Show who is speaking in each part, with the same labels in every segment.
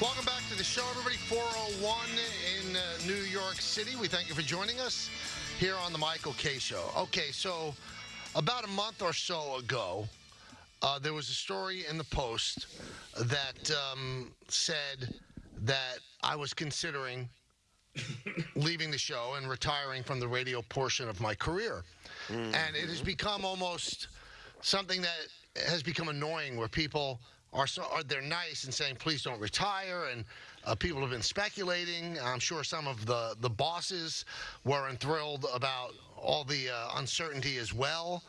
Speaker 1: Welcome back to the show, everybody. 401 in uh, New York City. We thank you for joining us here on the Michael Kay Show. Okay, so about a month or so ago, uh, there was a story in the Post that um, said that I was considering leaving the show and retiring from the radio portion of my career. And it has become almost something that has become annoying where people are so are they're nice and saying please don't retire and uh, people have been speculating. I'm sure some of the the bosses were enthralled about all the uh, uncertainty as well.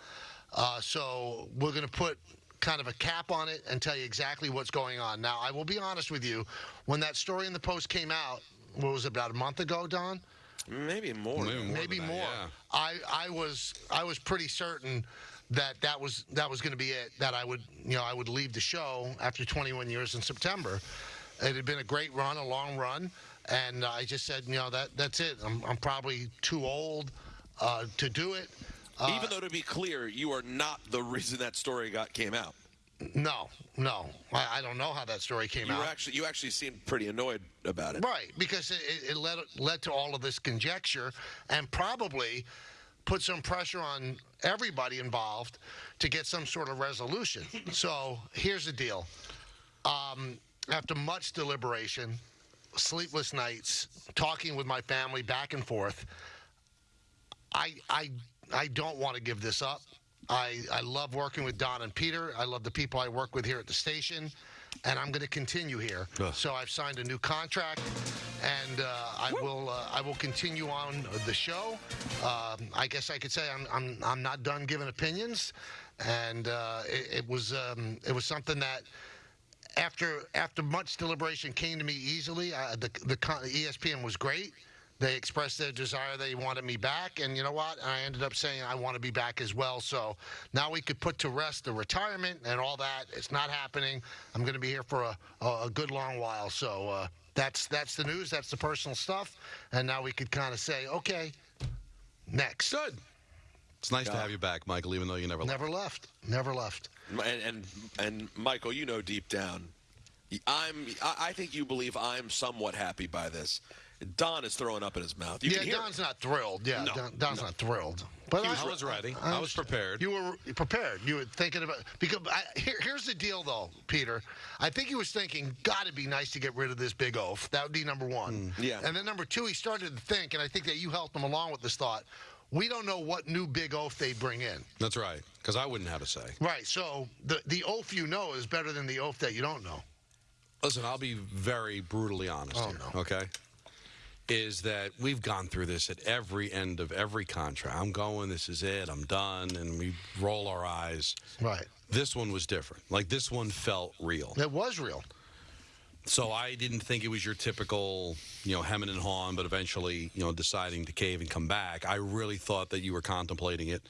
Speaker 1: Uh, so we're going to put kind of a cap on it and tell you exactly what's going on. Now i will be honest with you. When that story in the post came out what was it about a month ago don?
Speaker 2: Maybe more.
Speaker 3: Maybe more
Speaker 1: maybe
Speaker 3: than that, yeah.
Speaker 1: I I was I was pretty certain that that was that was going to be it. That I would you know I would leave the show after 21 years in September. It had been a great run, a long run, and I just said you know that that's it. I'm I'm probably too old uh, to do it. Uh,
Speaker 2: Even though, to be clear, you are not the reason that story got came out.
Speaker 1: no, no, I, I don't know how that story came
Speaker 2: You
Speaker 1: out.
Speaker 2: actually you actually seemed pretty annoyed about it.
Speaker 1: Right, because it, it led led to all of this conjecture and probably put some pressure on everybody involved to get some sort of resolution. so here's the deal: um, after much deliberation, sleepless nights, talking with my family back and forth, I I I don't want to give this up. I, I love working with Don and Peter. I love the people I work with here at the station, and I'm going to continue here.
Speaker 3: Ugh.
Speaker 1: So I've signed a new contract, and uh, I will uh, I will continue on the show. Um, I guess I could say I'm I'm I'm not done giving opinions, and uh, it, it was um, it was something that after after much deliberation came to me easily. Uh, the the ESPN was great. They expressed their desire. They wanted me back, and you know what? I ended up saying I want to be back as well. So now we could put to rest the retirement and all that. It's not happening. I'm going to be here for a, a, a good long while. So uh, that's that's the news. That's the personal stuff. And now we could kind of say, okay, next.
Speaker 3: Good. It's nice to have you back, Michael, even though you never left.
Speaker 1: Never left. Never left.
Speaker 2: And and, and Michael, you know deep down, I'm I I think you believe I'm somewhat happy by this. Don is throwing up in his mouth. You
Speaker 1: yeah, Don's
Speaker 2: it.
Speaker 1: not thrilled. Yeah,
Speaker 2: No,
Speaker 1: Don, Don's
Speaker 2: no.
Speaker 1: not thrilled. But
Speaker 3: I was ready. I was prepared.
Speaker 1: You were prepared. You were thinking about because I, here, here's the deal, though, Peter. I think he was thinking, "God, it'd be nice to get rid of this big oaf." That would be number one. Mm.
Speaker 2: Yeah.
Speaker 1: And then number two, he started to think, and I think that you helped him along with this thought. We don't know what new big oaf they bring in.
Speaker 3: That's right, because I wouldn't have a say.
Speaker 1: Right. So the the oaf you know is better than the oaf that you don't know.
Speaker 3: Listen, I'll be very brutally honest
Speaker 1: Oh,
Speaker 3: here,
Speaker 1: no.
Speaker 3: okay? Is that we've gone through this at every end of every contract. I'm going, this is it, I'm done, and we roll our eyes.
Speaker 1: Right.
Speaker 3: This one was different. Like, this one felt real.
Speaker 1: It was real.
Speaker 3: So I didn't think it was your typical, you know, hemming and hawing, but eventually, you know, deciding to cave and come back. I really thought that you were contemplating it.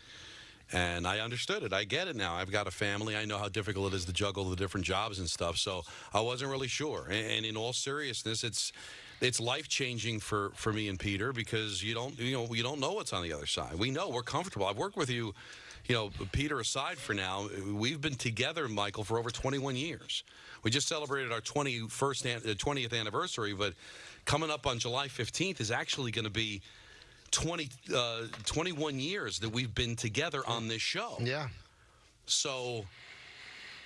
Speaker 3: And I understood it. I get it now. I've got a family. I know how difficult it is to juggle the different jobs and stuff. So I wasn't really sure. And, and in all seriousness, it's it's life changing for, for me and Peter because you don't you know you don't know what's on the other side. We know we're comfortable. I've worked with you, you know, Peter aside for now. We've been together, Michael, for over 21 years. We just celebrated our 21st uh, 20th anniversary, but coming up on July 15th is actually going to be 20, uh, 21 years that we've been together on this show.
Speaker 1: Yeah.
Speaker 3: So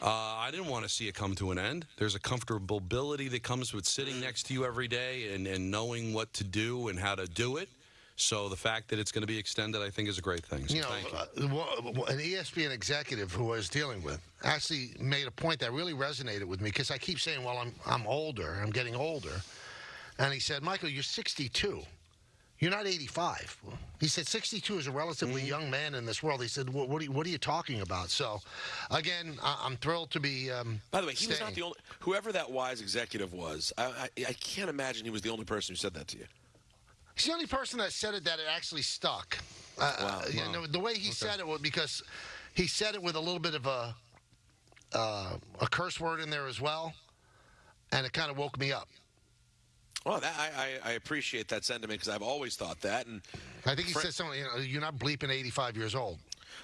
Speaker 3: uh, I didn't want to see it come to an end. There's a comfortability that comes with sitting next to you every day and, and knowing what to do and how to do it. So the fact that it's going to be extended, I think, is a great thing. So
Speaker 1: you know,
Speaker 3: you.
Speaker 1: uh, wha- an ESPN executive who I was dealing with actually made a point that really resonated with me because I keep saying, "Well, I'm I'm older. I'm getting older," and he said, "Michael, you're 62." You're not 85. He said 62 is a relatively
Speaker 3: Mm-hmm.
Speaker 1: young man in this world. He said, "What, what, are, you, what are you talking about?" So, again, I, I'm thrilled to be. Um,
Speaker 2: By the way, he was not the only. Whoever that wise executive was, I, I, I can't imagine he was the only person who said that to you.
Speaker 1: He's the only person that said it that it actually stuck. Uh,
Speaker 2: Wow.
Speaker 1: uh, you know, the way he said it was because he said it with a little bit of a uh, a curse word in there as well, and it kind of woke me up.
Speaker 2: Well, that, I, I, I appreciate that sentiment because I've always thought that. And
Speaker 1: I think he
Speaker 2: Fr-
Speaker 1: said something. You know, you're not bleeping 85 years old.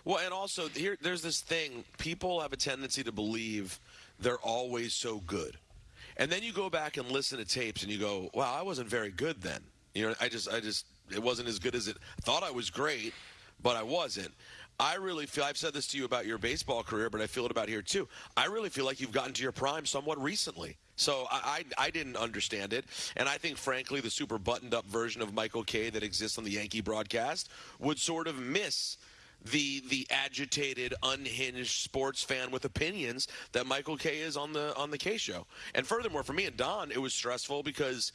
Speaker 2: well, and also here, there's this thing. People have a tendency to believe they're always so good. And then you go back and listen to tapes and you go, wow, I wasn't very good then. You know, I just, I just, it wasn't as good as it. Thought I was great, but I wasn't. I really feel, I've said this to you about your baseball career, but I feel it about here too. I really feel like you've gotten to your prime somewhat recently. So I, I, I didn't understand it. And I think, frankly, the super buttoned up version of Michael Kay that exists on the Yankee broadcast would sort of miss the the agitated, unhinged sports fan with opinions that Michael Kay is on the on the Kay show. And furthermore, for me and Don, it was stressful because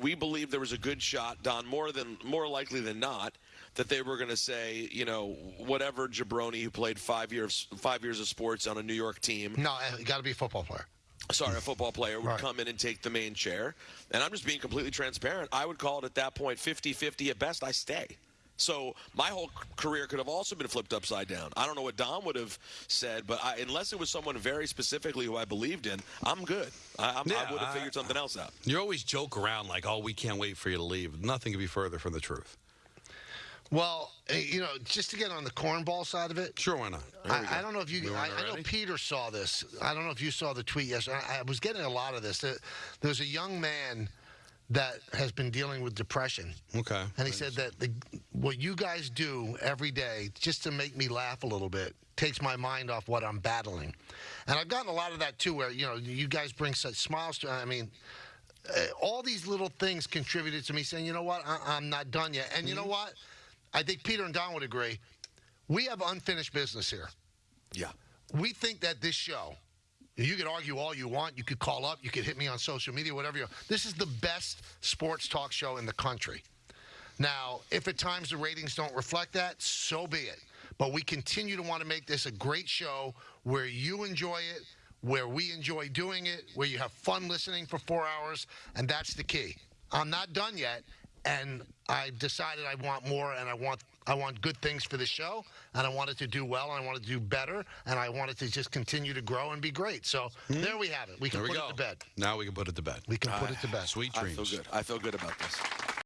Speaker 2: we believed there was a good shot, Don, more than more likely than not, that they were going to say, you know, whatever jabroni who played five years five years of sports on a New York team.
Speaker 1: No, got to be a football player.
Speaker 2: Sorry, a football player would
Speaker 1: Right.
Speaker 2: come in and take the main chair. And I'm just being completely transparent. I would call it at that point 50 50 at best. I stay. So my whole career could have also been flipped upside down. I don't know what Don would have said, but I, unless it was someone very specifically who I believed in, I'm good. I, I'm,
Speaker 3: Yeah,
Speaker 2: I would have figured something else out.
Speaker 3: You always joke around like, "Oh, we can't wait for you to leave." Nothing could be further from the truth.
Speaker 1: Well, eh, you know, just to get on the cornball side of it,
Speaker 3: Sure, why not?
Speaker 1: I, I don't know if you. I, I know? Peter saw this. I don't know if you saw the tweet yesterday. I, I was getting a lot of this. There's a young man that has been dealing with depression,
Speaker 3: Okay.
Speaker 1: and he said that the, what you guys do every day, just to make me laugh a little bit, takes my mind off what I'm battling. And I've gotten a lot of that too, where you know you guys bring such smiles to. I mean. Uh, all these little things contributed to me saying, you know what, I, I'm not done yet. And you know what? I think Peter and Don would agree. We have unfinished business here
Speaker 2: Yeah.
Speaker 1: we think that this show, you could argue all you want. You could call up. You could hit me on social media, whatever you. This is the best sports talk show in the country. Now, if at times the ratings don't reflect that, so be it. But we continue to want to make this a great show where you enjoy it, where we enjoy doing it, where you have fun listening for four hours, and that's the key. I'm not done yet, and I decided I want more, and I want I want good things for the show, and I want it to do well, and I want it to do better, and I want it to just continue to grow and be great. So hmm? there we have it. We can
Speaker 3: There we
Speaker 1: put
Speaker 3: go.
Speaker 1: it to bed.
Speaker 3: Now we can put it to bed.
Speaker 1: We can put ah, it to bed.
Speaker 3: Sweet dreams.
Speaker 2: I feel good. I feel good about this.